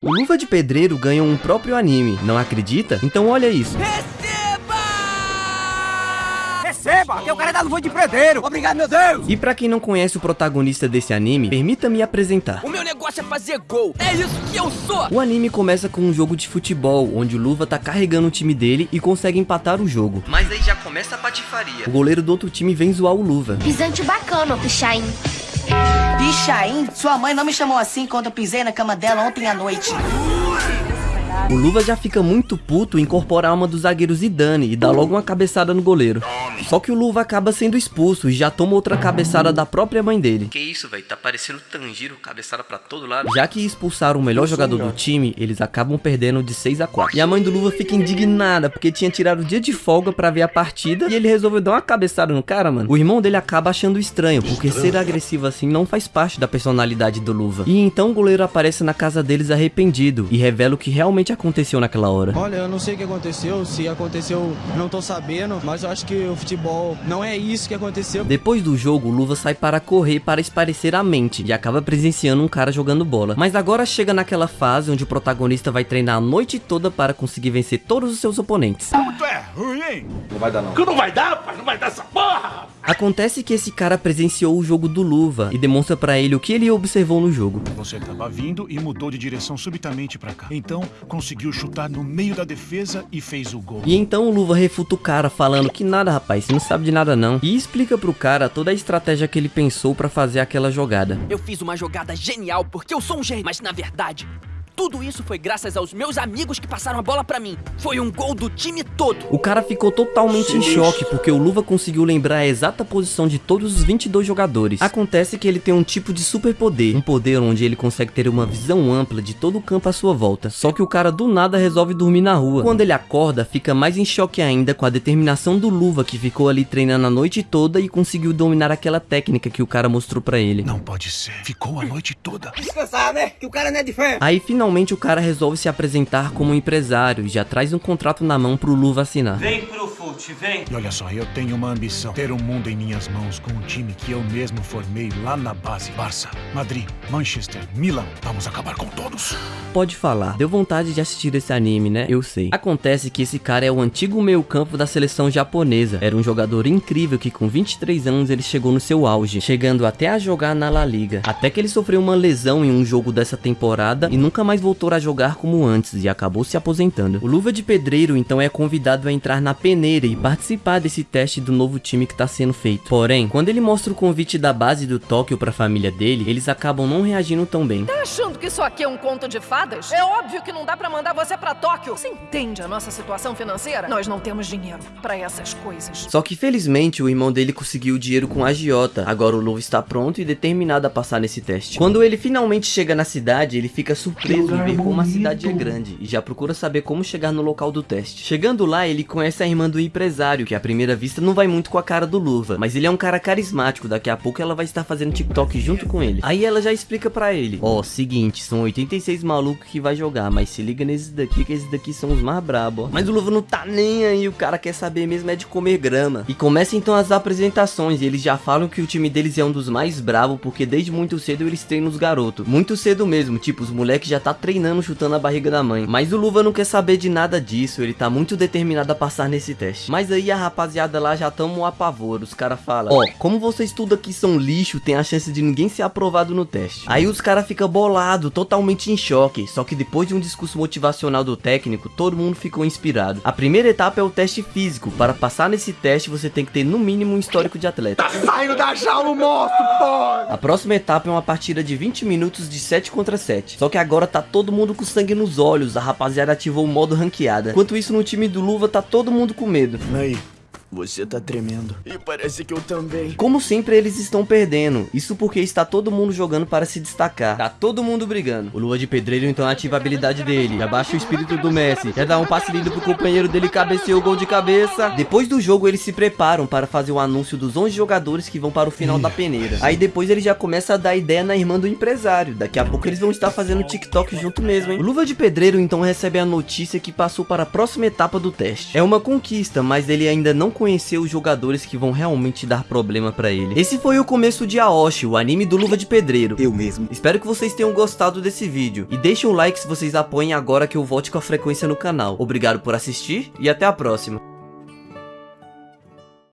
O Luva de Pedreiro ganhou um próprio anime, não acredita? Então olha isso. Receba! Receba! Que é o cara da luva de pedreiro! Obrigado, meu Deus! E pra quem não conhece o protagonista desse anime, permita-me apresentar. O meu negócio é fazer gol! É isso que eu sou! O anime começa com um jogo de futebol, onde o Luva tá carregando o time dele e consegue empatar o jogo. Mas aí já começa a patifaria. O goleiro do outro time vem zoar o Luva. Pisante bacana, Pichain. Pichain? Sua mãe não me chamou assim quando eu pisei na cama dela ontem à noite. O Luva já fica muito puto em incorporar uma dos zagueiros Zidane e dá logo uma cabeçada no goleiro. Só que o Luva acaba sendo expulso e já toma outra cabeçada da própria mãe dele. Que isso, velho? Tá parecendo Tanjiro, cabeçada pra todo lado. Já que expulsaram o melhor jogador do time, eles acabam perdendo de 6 a 4. E a mãe do Luva fica indignada porque tinha tirado o dia de folga pra ver a partida e ele resolveu dar uma cabeçada no cara, mano. O irmão dele acaba achando estranho, porque ser agressivo assim não faz parte da personalidade do Luva. E então o goleiro aparece na casa deles arrependido e revela o que realmente aconteceu naquela hora. Olha, eu não sei o que aconteceu, se aconteceu, não tô sabendo, mas eu acho que o futebol não é isso que aconteceu. Depois do jogo, o Luva sai para correr para esparecer a mente e acaba presenciando um cara jogando bola. Mas agora chega naquela fase onde o protagonista vai treinar a noite toda para conseguir vencer todos os seus oponentes. Tu é ruim, hein? Não vai dar não. Que não vai dar, pai? Não vai dar essa porra! Acontece que esse cara presenciou o jogo do Luva e demonstra pra ele o que ele observou no jogo. Você tava vindo e mudou de direção subitamente pra cá. Então, conseguiu chutar no meio da defesa e fez o gol. E então o Luva refuta o cara falando que nada rapaz, você não sabe de nada não. E explica pro cara toda a estratégia que ele pensou pra fazer aquela jogada. Eu fiz uma jogada genial porque eu sou um gênio, mas na verdade... Tudo isso foi graças aos meus amigos que passaram a bola pra mim. Foi um gol do time todo. O cara ficou totalmente em choque porque o Luva conseguiu lembrar a exata posição de todos os 22 jogadores. Acontece que ele tem um tipo de superpoder, um poder onde ele consegue ter uma visão ampla de todo o campo à sua volta. Só que o cara do nada resolve dormir na rua. Quando ele acorda, fica mais em choque ainda com a determinação do Luva que ficou ali treinando a noite toda e conseguiu dominar aquela técnica que o cara mostrou pra ele. Não pode ser. Ficou a noite toda. Descansar, né? Que o cara não é de fé. Aí finalmente o cara resolve se apresentar como empresário e já traz um contrato na mão pro Luva assinar. Vem pro fute, vem. E olha só, eu tenho uma ambição. Ter um mundo em minhas mãos com um time que eu mesmo formei lá na base. Barça, Madrid, Manchester, Milan. Vamos acabar com todos. Pode falar, deu vontade de assistir esse anime, né? Eu sei. Acontece que esse cara é o antigo meio campo da seleção japonesa. Era um jogador incrível que com 23 anos ele chegou no seu auge, chegando até a jogar na La Liga. Até que ele sofreu uma lesão em um jogo dessa temporada e nunca mais voltou a jogar como antes e acabou se aposentando. O Luva de Pedreiro então é convidado a entrar na peneira e participar desse teste do novo time que está sendo feito. Porém, quando ele mostra o convite da base do Tóquio para a família dele, eles acabam não reagindo tão bem. Tá achando que isso aqui é um conto de fadas? É óbvio que não dá pra mandar você pra Tóquio. Você entende a nossa situação financeira? Nós não temos dinheiro pra essas coisas. Só que felizmente o irmão dele conseguiu o dinheiro com a agiota. Agora o Luva está pronto e determinado a passar nesse teste. Quando ele finalmente chega na cidade, ele fica surpreso em ver como a cidade é grande e já procura saber como chegar no local do teste. Chegando lá, ele conhece a irmã do empresário, que à primeira vista não vai muito com a cara do Luva, mas ele é um cara carismático, daqui a pouco ela vai estar fazendo TikTok junto com ele. Aí ela já explica pra ele, ó, oh, seguinte, são 86 malucos que vai jogar, mas se liga nesses daqui, que esses daqui são os mais brabos, Mas o Luva não tá nem aí, o cara quer saber mesmo é de comer grama. E começa então as apresentações, e eles já falam que o time deles é um dos mais bravos, porque desde muito cedo eles treinam os garotos. Muito cedo mesmo, tipo, os moleques já tá treinando, chutando a barriga da mãe. Mas o Luva não quer saber de nada disso, ele tá muito determinado a passar nesse teste. Mas aí a rapaziada lá já tamo a pavor, os caras falam, ó, oh, como vocês tudo aqui são lixo, tem a chance de ninguém ser aprovado no teste. Aí os caras ficam bolado, totalmente em choque, só que depois de um discurso motivacional do técnico, todo mundo ficou inspirado. A primeira etapa é o teste físico, para passar nesse teste você tem que ter no mínimo um histórico de atleta. Tá saindo da jaula o monstro, pô! A próxima etapa é uma partida de 20 minutos de 7 contra 7, só que agora tá todo mundo com sangue nos olhos, a rapaziada ativou o modo ranqueada. Enquanto isso no time do Luva tá todo mundo com medo. Aí, você tá tremendo. E parece que eu também. Como sempre, eles estão perdendo. Isso porque está todo mundo jogando para se destacar. Tá todo mundo brigando. O Lua de Pedreiro então ativa a habilidade dele. Abaixa o espírito do Messi. Quer dar um passe lindo pro companheiro dele cabeceou o gol de cabeça. Depois do jogo, eles se preparam para fazer o anúncio dos 11 jogadores que vão para o final da peneira. Aí depois ele já começa a dar ideia na irmã do empresário. Daqui a pouco eles vão estar fazendo TikTok junto mesmo, hein? O Luva de Pedreiro então recebe a notícia que passou para a próxima etapa do teste. É uma conquista, mas ele ainda não conhecer os jogadores que vão realmente dar problema pra ele. Esse foi o começo de Aoshi, o anime do Luva de Pedreiro. Eu mesmo. Espero que vocês tenham gostado desse vídeo. E deixem um like se vocês apoiem agora que eu volte com a frequência no canal. Obrigado por assistir e até a próxima.